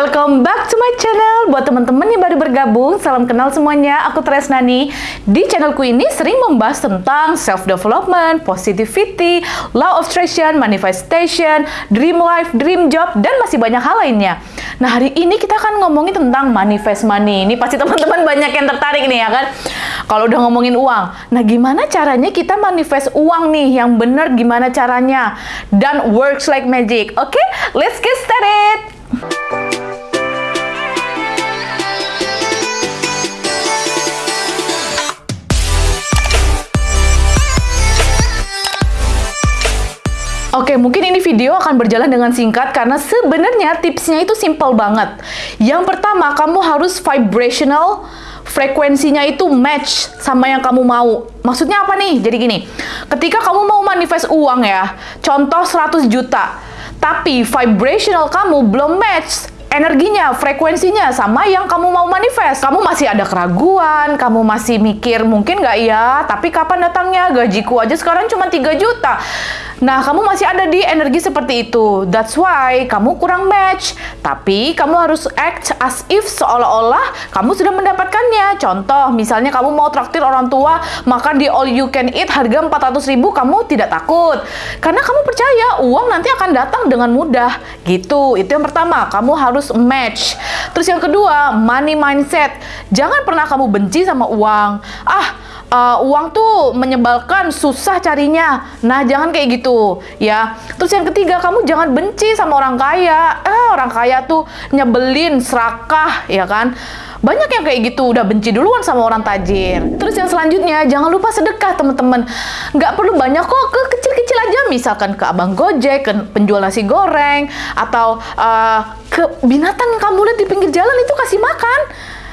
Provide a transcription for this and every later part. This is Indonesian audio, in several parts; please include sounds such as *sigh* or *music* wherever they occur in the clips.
welcome back to my channel. Buat teman-teman yang baru bergabung, salam kenal semuanya. Aku Tresnani. Di channelku ini sering membahas tentang self-development, positivity, law of attraction, manifestation, dream life, dream job, dan masih banyak hal lainnya. Nah, hari ini kita akan ngomongin tentang manifest money. Ini pasti teman-teman banyak yang tertarik nih ya kan? Kalau udah ngomongin uang. Nah, gimana caranya kita manifest uang nih yang bener gimana caranya? Dan works like magic. Oke, okay? let's get started. Oke, mungkin ini video akan berjalan dengan singkat karena sebenarnya tipsnya itu simple banget. Yang pertama, kamu harus vibrational, frekuensinya itu match sama yang kamu mau. Maksudnya apa nih? Jadi gini, ketika kamu mau manifest uang ya, contoh 100 juta, tapi vibrational kamu belum match energinya, frekuensinya sama yang kamu mau manifest. Kamu masih ada keraguan, kamu masih mikir mungkin nggak ya, tapi kapan datangnya? Gajiku aja sekarang cuma 3 juta. Nah, kamu masih ada di energi seperti itu. That's why kamu kurang match. Tapi kamu harus act as if seolah-olah kamu sudah mendapatkannya. Contoh, misalnya kamu mau traktir orang tua makan di all you can eat harga 400 ribu, kamu tidak takut. Karena kamu percaya uang nanti akan datang dengan mudah. Gitu, itu yang pertama. Kamu harus match. Terus yang kedua, money mindset. Jangan pernah kamu benci sama uang. Ah, uh, uang tuh menyebalkan, susah carinya. Nah, jangan kayak gitu, ya. Terus yang ketiga, kamu jangan benci sama orang kaya. Eh, orang kaya tuh nyebelin, serakah, ya kan? Banyak yang kayak gitu, udah benci duluan sama orang tajir. Terus yang selanjutnya, jangan lupa sedekah, teman-teman. Nggak perlu banyak kok, ke kecil-kecil aja. Misalkan ke abang gojek, ke penjual nasi goreng, atau uh, ke binatang kamu lihat di pinggir jalan itu kasih makan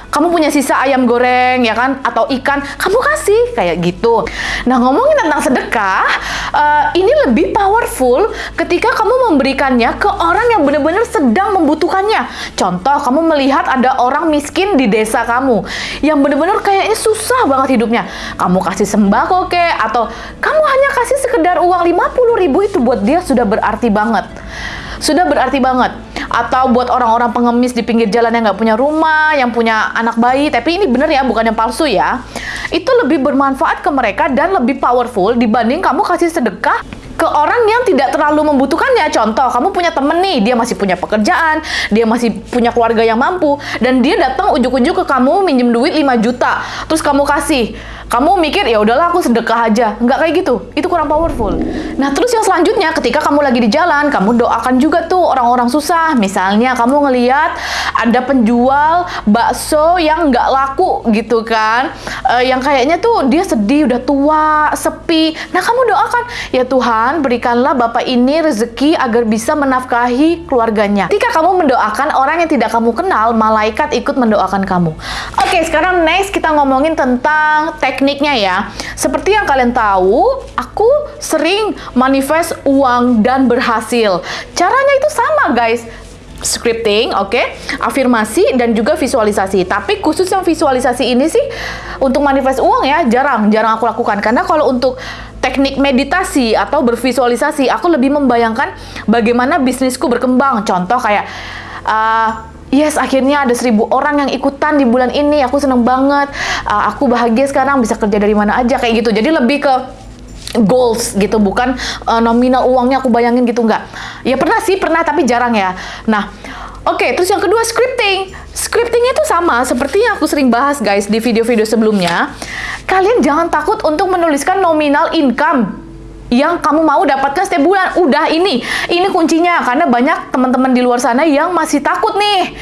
kamu punya sisa ayam goreng ya kan? Atau ikan. Kamu kasih. Kayak gitu. Nah ngomongin tentang sedekah uh, ini lebih powerful ketika kamu memberikannya ke orang yang benar-benar sedang membutuhkannya. Contoh kamu melihat ada orang miskin di desa kamu yang benar-benar kayaknya susah banget hidupnya. Kamu kasih sembako ke atau kamu hanya kasih sekedar uang 50 ribu itu buat dia sudah berarti banget. Sudah berarti banget atau buat orang-orang pengemis di pinggir jalan yang nggak punya rumah, yang punya anak bayi, tapi ini bener ya, bukan yang palsu ya. Itu lebih bermanfaat ke mereka dan lebih powerful dibanding kamu kasih sedekah ke orang yang tidak terlalu membutuhkannya. Contoh, kamu punya temen nih, dia masih punya pekerjaan, dia masih punya keluarga yang mampu, dan dia datang ujuk-ujuk ke kamu minjem duit 5 juta, terus kamu kasih kamu mikir ya udahlah aku sedekah aja. Nggak kayak gitu. Itu kurang powerful. Nah terus yang selanjutnya ketika kamu lagi di jalan kamu doakan juga tuh orang-orang susah. Misalnya kamu ngeliat ada penjual bakso yang nggak laku gitu kan. Uh, yang kayaknya tuh dia sedih udah tua sepi. Nah kamu doakan ya Tuhan berikanlah bapak ini rezeki agar bisa menafkahi keluarganya. Ketika kamu mendoakan orang yang tidak kamu kenal malaikat ikut mendoakan kamu. Oke sekarang next kita ngomongin tentang tek tekniknya ya. Seperti yang kalian tahu, aku sering manifest uang dan berhasil. Caranya itu sama guys scripting, oke, okay? afirmasi dan juga visualisasi. Tapi khusus yang visualisasi ini sih untuk manifest uang ya jarang, jarang aku lakukan karena kalau untuk teknik meditasi atau bervisualisasi, aku lebih membayangkan bagaimana bisnisku berkembang. Contoh kayak uh, Yes, akhirnya ada seribu orang yang ikutan di bulan ini. Aku seneng banget. Uh, aku bahagia sekarang bisa kerja dari mana aja kayak gitu. Jadi lebih ke goals gitu, bukan uh, nominal uangnya aku bayangin gitu nggak. Ya pernah sih, pernah tapi jarang ya. Nah, oke. Okay, terus yang kedua scripting. Scriptingnya itu sama seperti yang aku sering bahas guys di video-video sebelumnya. Kalian jangan takut untuk menuliskan nominal income yang kamu mau dapatkan setiap bulan. Udah ini, ini kuncinya karena banyak teman-teman di luar sana yang masih takut nih.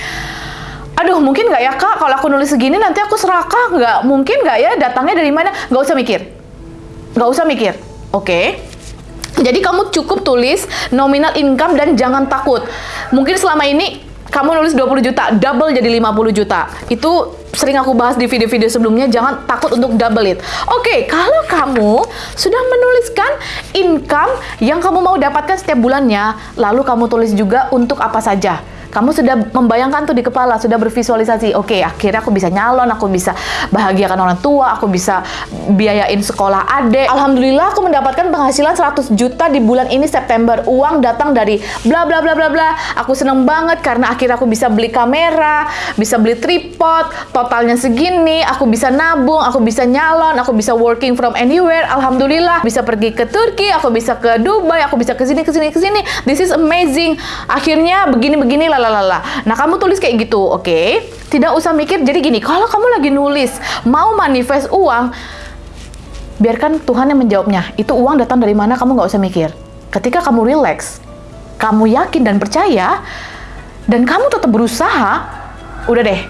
Aduh, mungkin nggak ya kak kalau aku nulis segini nanti aku serakah nggak? Mungkin nggak ya datangnya dari mana? Nggak usah mikir, nggak usah mikir. Oke. Okay? Jadi kamu cukup tulis nominal income dan jangan takut. Mungkin selama ini kamu nulis 20 juta, double jadi 50 juta. Itu sering aku bahas di video-video sebelumnya, jangan takut untuk double it. Oke, okay, kalau kamu sudah menuliskan income yang kamu mau dapatkan setiap bulannya, lalu kamu tulis juga untuk apa saja. Kamu sudah membayangkan tuh di kepala, sudah bervisualisasi. Oke, akhirnya aku bisa nyalon, aku bisa bahagiakan orang tua, aku bisa biayain sekolah adik. Alhamdulillah aku mendapatkan penghasilan 100 juta di bulan ini September. Uang datang dari bla bla bla bla bla. Aku seneng banget karena akhirnya aku bisa beli kamera, bisa beli tripod, totalnya segini, aku bisa nabung, aku bisa nyalon, aku bisa working from anywhere. Alhamdulillah, bisa pergi ke Turki, aku bisa ke Dubai, aku bisa ke sini ke sini ke sini. This is amazing. Akhirnya begini-begini lah lalala. Nah, kamu tulis kayak gitu, oke? Okay? Tidak usah mikir. Jadi gini, kalau kamu lagi nulis mau manifest uang, biarkan Tuhan yang menjawabnya. Itu uang datang dari mana, kamu nggak usah mikir. Ketika kamu relax, kamu yakin dan percaya, dan kamu tetap berusaha, udah deh,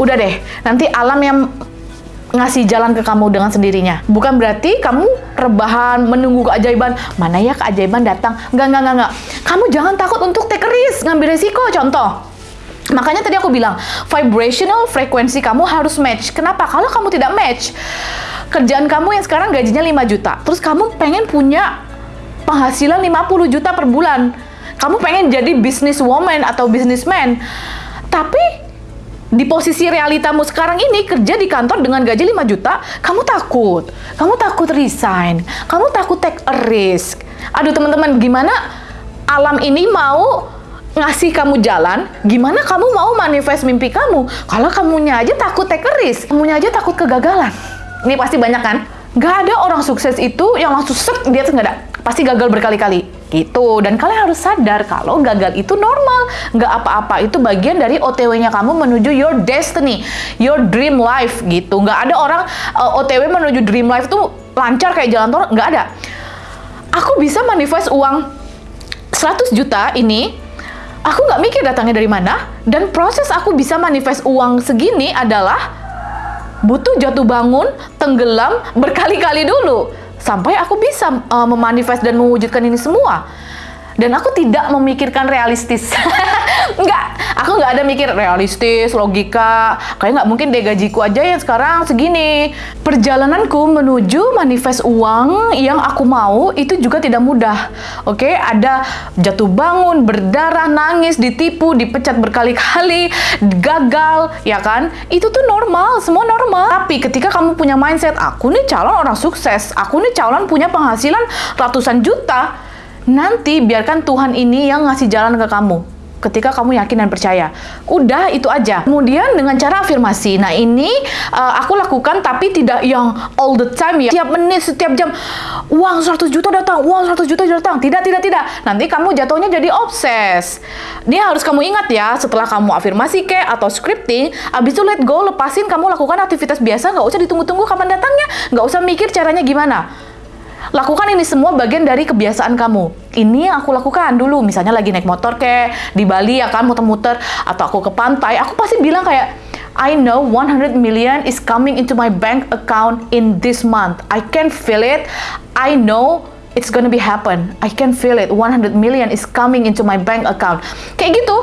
udah deh. Nanti alam yang ngasih jalan ke kamu dengan sendirinya. Bukan berarti kamu rebahan, menunggu keajaiban. Mana ya keajaiban datang? Enggak, enggak, enggak. Kamu jangan takut untuk take risk, ngambil resiko. Contoh, makanya tadi aku bilang, vibrational frekuensi kamu harus match. Kenapa? Kalau kamu tidak match, kerjaan kamu yang sekarang gajinya 5 juta, terus kamu pengen punya penghasilan 50 juta per bulan. Kamu pengen jadi business woman atau businessman. Tapi di posisi realitamu sekarang ini kerja di kantor dengan gaji 5 juta, kamu takut. Kamu takut resign. Kamu takut take a risk. Aduh teman-teman, gimana alam ini mau ngasih kamu jalan, gimana kamu mau manifest mimpi kamu? Kalau kamunya aja takut take a risk, kamunya aja takut kegagalan. Ini pasti banyak kan? Gak ada orang sukses itu yang langsung set, dia tuh gak ada. Pasti gagal berkali-kali gitu. Dan kalian harus sadar kalau gagal itu normal. Nggak apa-apa itu bagian dari OTW-nya kamu menuju your destiny your dream life gitu. Nggak ada orang uh, eh, OTW menuju dream life tuh lancar kayak jalan tol nggak ada. Aku bisa manifest uang 100 juta ini aku nggak mikir datangnya dari mana dan proses aku bisa manifest uang segini adalah butuh jatuh bangun, tenggelam berkali-kali dulu sampai aku bisa uh, memanifest dan mewujudkan ini semua dan aku tidak memikirkan realistis. *laughs* Enggak, aku nggak ada mikir realistis, logika. Kayak nggak mungkin deh gajiku aja yang sekarang segini. Perjalananku menuju manifest uang yang aku mau itu juga tidak mudah. Oke okay? ada jatuh bangun, berdarah, nangis, ditipu, dipecat berkali-kali gagal, ya kan? Itu tuh normal, semua normal. Tapi ketika kamu punya mindset aku nih calon orang sukses aku nih calon punya penghasilan ratusan juta Nanti biarkan Tuhan ini yang ngasih jalan ke kamu ketika kamu yakin dan percaya. Udah itu aja. Kemudian dengan cara afirmasi. Nah, ini uh, aku lakukan tapi tidak yang all the time ya. Setiap menit, setiap jam uang 100 juta datang, uang 100 juta datang. Tidak, tidak, tidak. Nanti kamu jatuhnya jadi obses. Dia harus kamu ingat ya, setelah kamu afirmasi ke atau scripting, abis itu let go, lepasin kamu lakukan aktivitas biasa, nggak usah ditunggu-tunggu kapan datangnya, nggak usah mikir caranya gimana Lakukan ini semua bagian dari kebiasaan kamu. Ini yang aku lakukan dulu, misalnya lagi naik motor kayak di Bali ya kan muter-muter atau aku ke pantai, aku pasti bilang kayak I know 100 million is coming into my bank account in this month. I can feel it. I know it's gonna be happen. I can feel it. 100 million is coming into my bank account. Kayak gitu,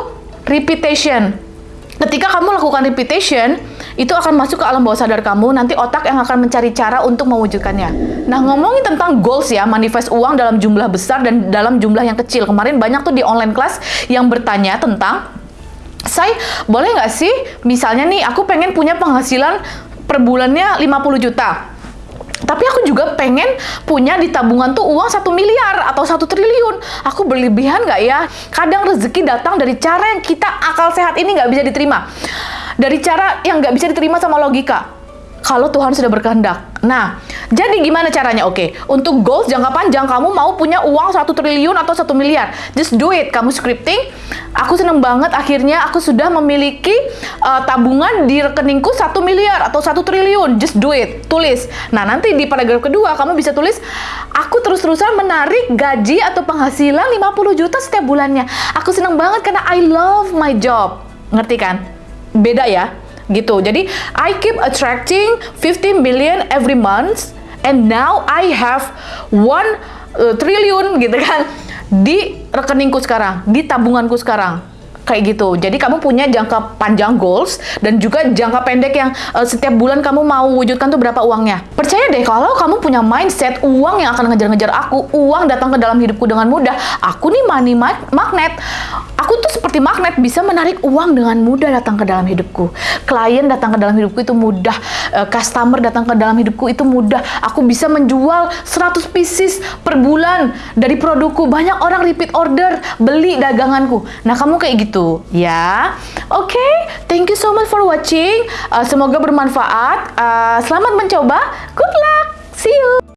repetition. Ketika kamu lakukan repetition, itu akan masuk ke alam bawah sadar kamu, nanti otak yang akan mencari cara untuk mewujudkannya. Nah, ngomongin tentang goals ya, manifest uang dalam jumlah besar dan dalam jumlah yang kecil. Kemarin banyak tuh di online class yang bertanya tentang, saya boleh nggak sih, misalnya nih, aku pengen punya penghasilan per bulannya 50 juta. Tapi aku juga pengen punya di tabungan tuh uang satu miliar atau satu triliun. Aku berlebihan nggak ya? Kadang rezeki datang dari cara yang kita akal sehat ini nggak bisa diterima dari cara yang nggak bisa diterima sama logika. Kalau Tuhan sudah berkehendak. Nah, jadi gimana caranya? Oke, untuk goals jangka panjang, kamu mau punya uang satu triliun atau satu miliar. Just do it. Kamu scripting. Aku seneng banget akhirnya aku sudah memiliki uh, tabungan di rekeningku satu miliar atau satu triliun. Just do it. Tulis. Nah, nanti di paragraf kedua kamu bisa tulis, aku terus-terusan menarik gaji atau penghasilan 50 juta setiap bulannya. Aku seneng banget karena I love my job. Ngerti kan? beda ya gitu. Jadi I keep attracting 15 billion every month and now I have one uh, triliun gitu kan *laughs* di rekeningku sekarang, di tabunganku sekarang kayak gitu. Jadi kamu punya jangka panjang goals dan juga jangka pendek yang uh, setiap bulan kamu mau wujudkan tuh berapa uangnya. Percaya deh kalau kamu punya mindset uang yang akan ngejar-ngejar aku, uang datang ke dalam hidupku dengan mudah. Aku nih money magnet Aku tuh seperti magnet bisa menarik uang dengan mudah datang ke dalam hidupku. Klien datang ke dalam hidupku itu mudah, Eh, customer datang ke dalam hidupku itu mudah. Aku bisa menjual 100 pieces per bulan dari produkku. Banyak orang repeat order beli daganganku. Nah, kamu kayak gitu, ya. Oke, okay, thank you so much for watching. Uh, semoga bermanfaat. Uh, selamat mencoba. Good luck. See you.